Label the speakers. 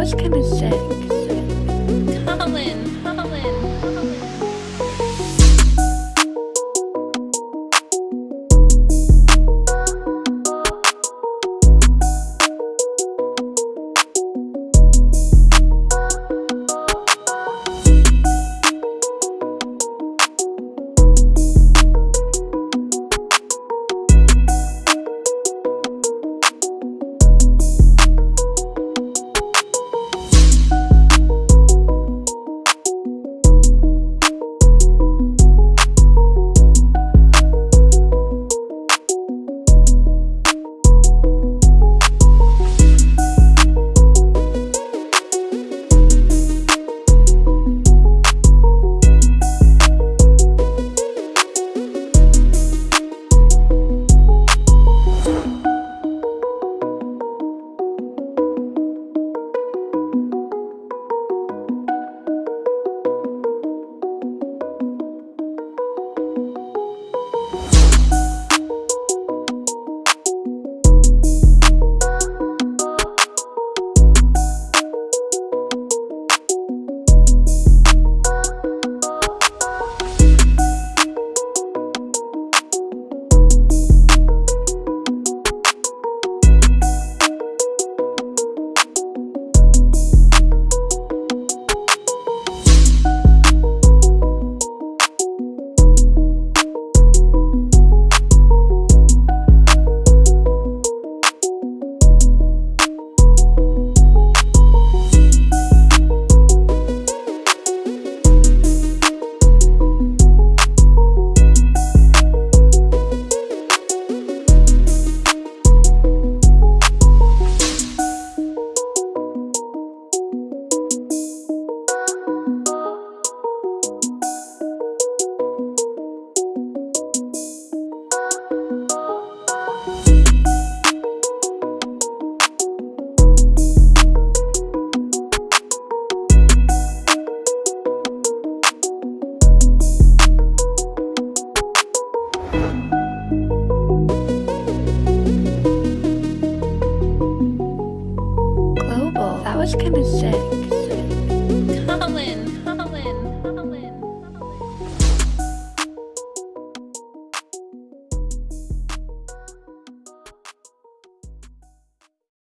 Speaker 1: was sick.
Speaker 2: Colin, Colin, Colin.
Speaker 1: Was kinda sick.